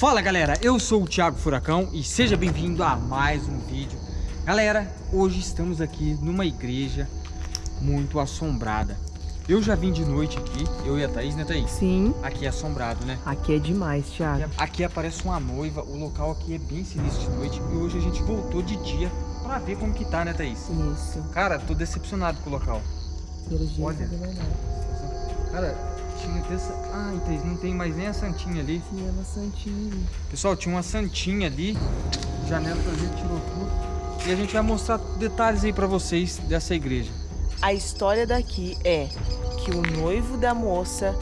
Fala galera, eu sou o Thiago Furacão e seja bem-vindo a mais um vídeo. Galera, hoje estamos aqui numa igreja muito assombrada. Eu já vim de noite aqui, eu e a Thaís, né Thaís? Sim. Aqui é assombrado, né? Aqui é demais, Thiago. Aqui, aqui aparece uma noiva, o local aqui é bem sinistro de noite e hoje a gente voltou de dia pra ver como que tá, né Thaís? Isso. Cara, tô decepcionado com o local. Pelo jeito Olha. é. Cara, tinha dessa... Ai, Thaís, não tem mais nem a santinha ali. Tinha uma santinha. Pessoal, tinha uma santinha ali, janela pra gente tirou tudo. E a gente vai mostrar detalhes aí pra vocês dessa igreja. A história daqui é que o noivo da moça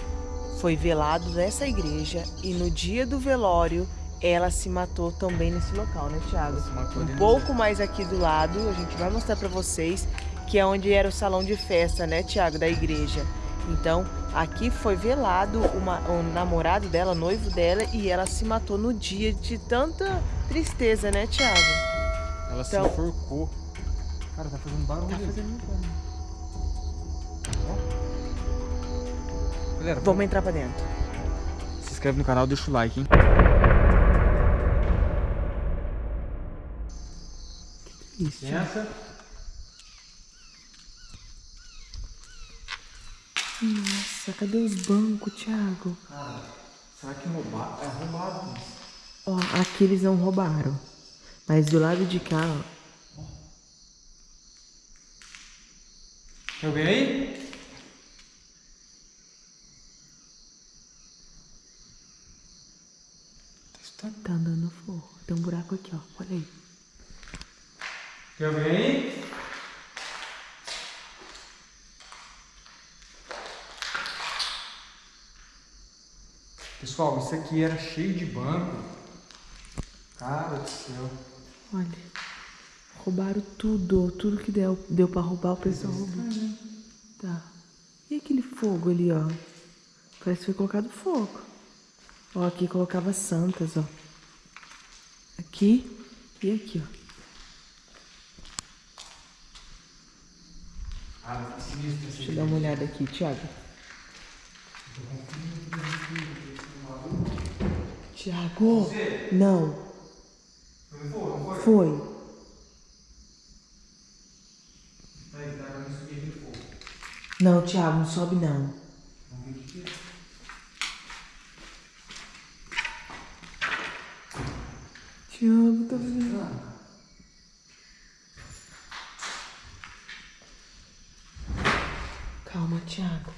foi velado nessa igreja e no dia do velório ela se matou também nesse local, né, Thiago? Se matou ali Um pouco mais aqui do lado, a gente vai mostrar pra vocês que é onde era o salão de festa, né, Thiago, da igreja. Então, aqui foi velado uma- o namorado dela, noivo dela, e ela se matou no dia de tanta tristeza, né, Thiago? Ela se Então- enforcou. Cara, tá fazendo barulho. Tá ali. fazendo barulho. Galera, Vamos entrar pra dentro. se inscreve no canal, deixa o like, hein? Isso. Essa. Nossa, cadê os bancos, Thiago? Cara, será que roubar? É roubado. Ó, aqui eles não roubaram. Mas do lado de cá, ó. Tem alguém aí? Tá andando fogo. Tem um buraco aqui, ó. Olha aí. Tem alguém aí? Pessoal, isso aqui era cheio de banco. Cara do céu. Olha. Roubaram tudo. Tudo que deu, deu pra roubar, o pessoal roubou. Tá. E aquele fogo ali, ó? Parece que foi colocado fogo. Ó, aqui colocava santas, ó. Aqui e aqui, ó. Deixa eu dar uma olhada aqui, Thiago. Thiago! Não, foi? Não fogo. Não, sobe não. Vamos ver o que que. Thiago, tá vendo? Calma, Thiago.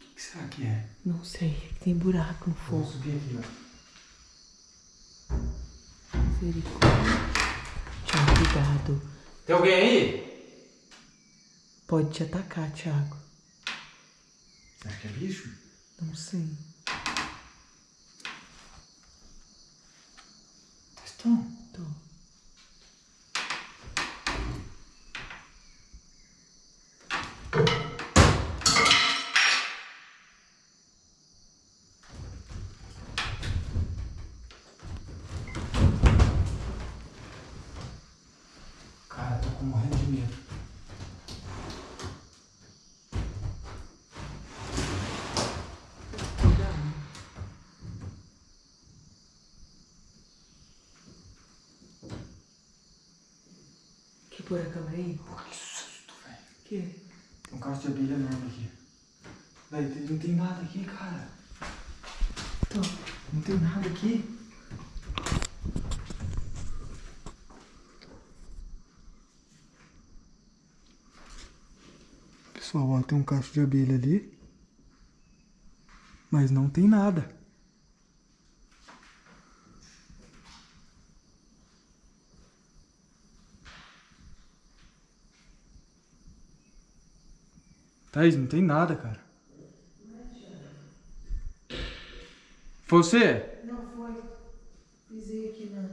O que será que é? Não sei, é que tem buraco no Vou fogo. subir aqui, ó. Misericórdia. Thiago, cuidado. Tem alguém aí? Pode te atacar, Thiago. Você acha que é bicho? Não sei. Estão. Tô. Cara, tô com morrendo de medo. Que pôr a câmera aí? Pô, que susto, velho. Que? Tem um caso de abelha enorme aqui. Tem- não tem nada aqui, cara. Não tem nada aqui. Pessoal, ó, tem um cacho de abelha ali. Mas não tem nada. Thaís, não tem nada, cara. Foi você? Não foi. Pisei aqui na.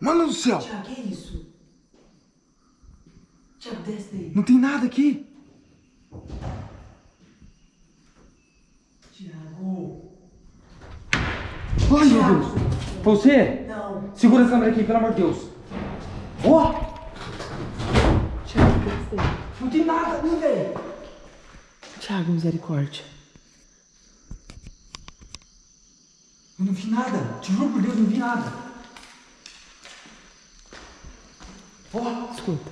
Mano do céu! Tiago, que é isso? Tiago, desce daí. Não tem nada aqui! Tiago. Ai, meu Deus! Foi você? Não. Segura a câmera aqui, pelo amor de Deus! Ó! Assustei. Não tem nada ali, velho. Thiago, misericórdia. Eu não vi nada. Te juro por Deus, não vi nada. Ó, Escuta.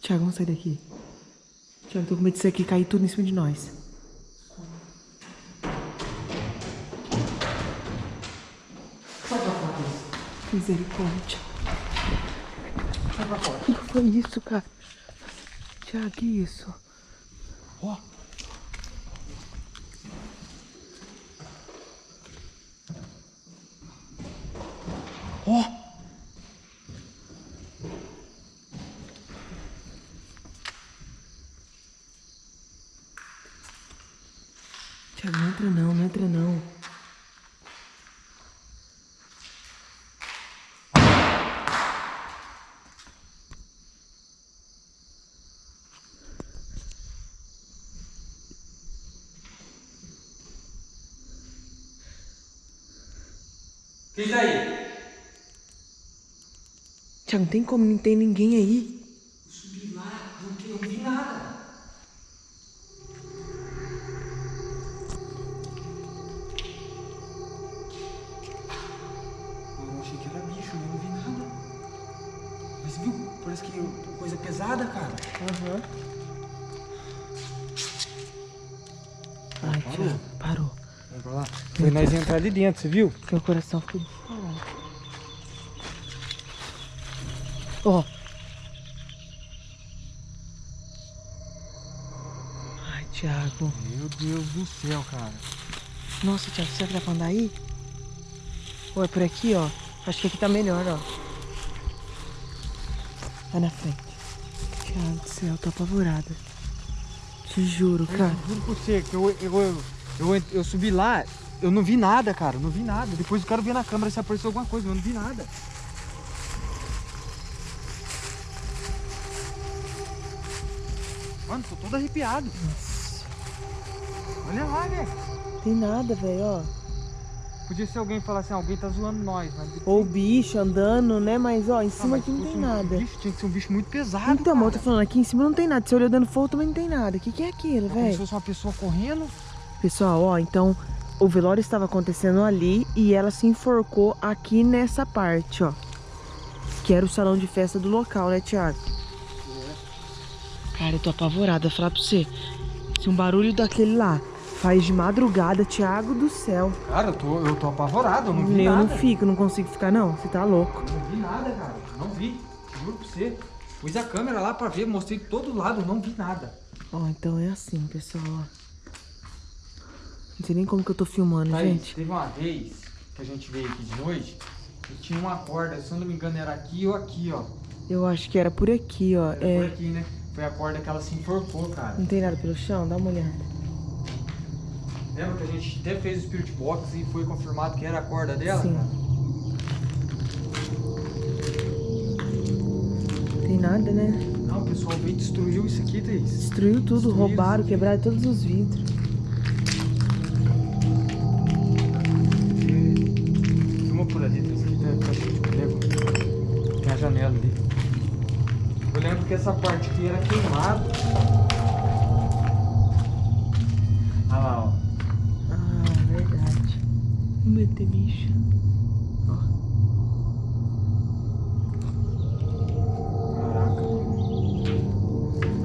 Tiago, vamos sair daqui. Tiago, tô com medo disso aqui cair tudo em cima de nós. Misericórdia. O que foi isso, cara? Tiago, isso? Ó. Ó. Tiago, não entra não, não entra não. Quem tá aí? Tiago, não tem como, não tem ninguém aí. Eu subi lá, não, não vi nada. Eu achei que era bicho, eu não vi nada. Mas viu? Parece que é coisa pesada, cara. Aham. Ai, Parou? Tiago, parou. Vamos pra lá. Foi nós entrar ali dentro, você viu? Meu coração ficou disparado. Ó. Ai, Thiago. Meu Deus do céu, cara. Nossa, Thiago, será que dá pra andar aí? Ou é por aqui, ó? Acho que aqui tá melhor, ó. Vai na frente. Thiago do céu, tô apavorada. Te juro, cara. Eu juro por você que eu, eu, eu, eu, eu subi lá, eu não vi nada, cara. Não vi nada. Depois eu quero ver na câmera se apareceu alguma coisa, mas eu não vi nada. Mano, tô todo arrepiado. Olha lá, velho. Tem nada, velho, ó. Podia ser alguém falar assim, alguém tá zoando nós, mas... Ou bicho andando, né? Mas, ó, em Ah, cima mas aqui não tem um nada. Bicho, tinha que ser um bicho muito pesado, Então, mas eu tô cara. falando, aqui em cima não tem nada. Se olhou dando fogo, também não tem nada. O que, que é aquilo, É como se velho? fosse uma pessoa correndo. Pessoal, ó, então o velório estava acontecendo ali e ela se enforcou aqui nessa parte, ó. Que era o salão de festa do local, né, Thiago? Cara, eu tô apavorada, vou falar pra você. Se um barulho daquele lá faz de madrugada, Thiago do céu. Cara, eu tô, eu tô apavorado, eu não vi eu nada. não fico, não consigo ficar, não. Você tá louco. Eu Não vi nada, cara. Não vi. Juro pra você. Pus a câmera lá pra ver, mostrei todo lado, não vi nada. Ó, então é assim, pessoal, ó. Não sei nem como que eu tô filmando, Thaís, gente. teve uma vez que a gente veio aqui de noite e tinha uma corda, se eu não me engano era aqui ou aqui, ó. Eu acho que era por aqui, ó. Era por É. aqui, né? Foi a corda que ela se enforcou, cara. Não tem nada pelo chão? Dá uma olhada. Lembra que a gente até fez o Spirit Box e foi confirmado que era a corda dela, Sim. cara? Tem nada, né? Não, o pessoal veio e destruiu isso aqui, Thaís. Destruiu tudo, Destruíram roubaram, quebraram todos os vidros. Eu lembro que essa parte aqui era queimada. Olha lá, ó. Ah, verdade. Não medo de ter bicho. Ó. Caraca,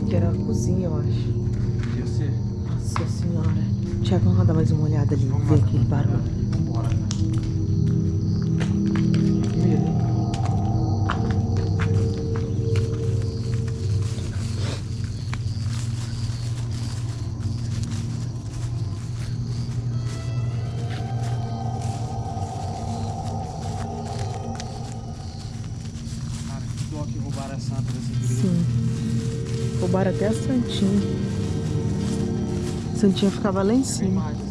Que era a cozinha, eu acho. podia ser. Nossa senhora. Tiago, vamos dar mais uma olhada ali, Vamos ver aquele barulho. Vambora, cara. Roubaram a santa dessa igreja. Sim. Roubaram até a Santinha. Santinha ficava lá em cima.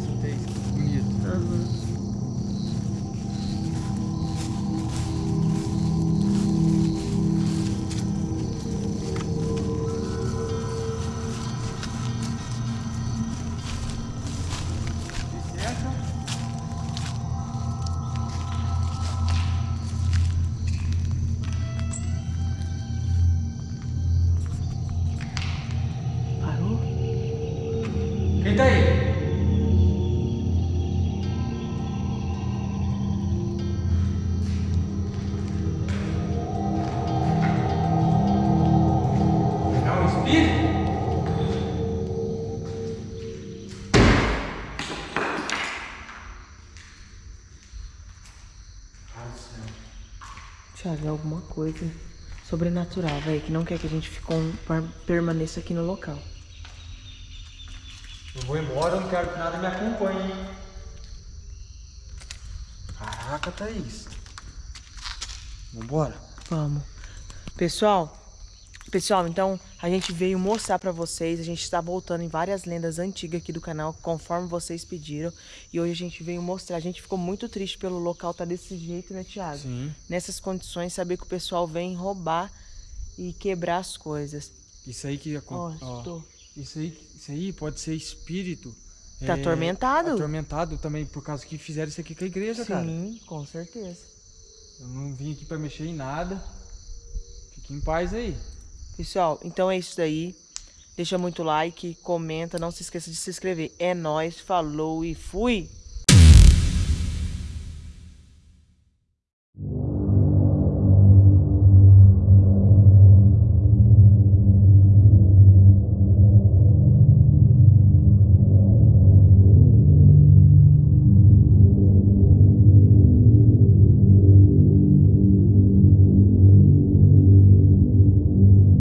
É alguma coisa sobrenatural, velho, que não quer que a gente fique permaneça aqui no local. Eu vou embora, eu não quero que nada me acompanhe, hein? Caraca, Thaís. Vambora. Vamos. Pessoal, pessoal, então a gente veio mostrar pra vocês, a gente está voltando em várias lendas antigas aqui do canal, conforme vocês pediram, e hoje a gente veio mostrar. A gente ficou muito triste pelo local tá desse jeito, né, Thiago? Sim. Nessas condições, saber que o pessoal vem roubar e quebrar as coisas. Isso aí que Ó, acontece. estou. Isso aí, isso aí pode ser espírito. Tá atormentado? Atormentado também por causa que fizeram isso aqui com a igreja, cara. Sim, com certeza. Eu não vim aqui pra mexer em nada. Fique em paz aí. Pessoal, então é isso daí. Deixa muito like, comenta, não se esqueça de se inscrever. É nóis, falou e fui!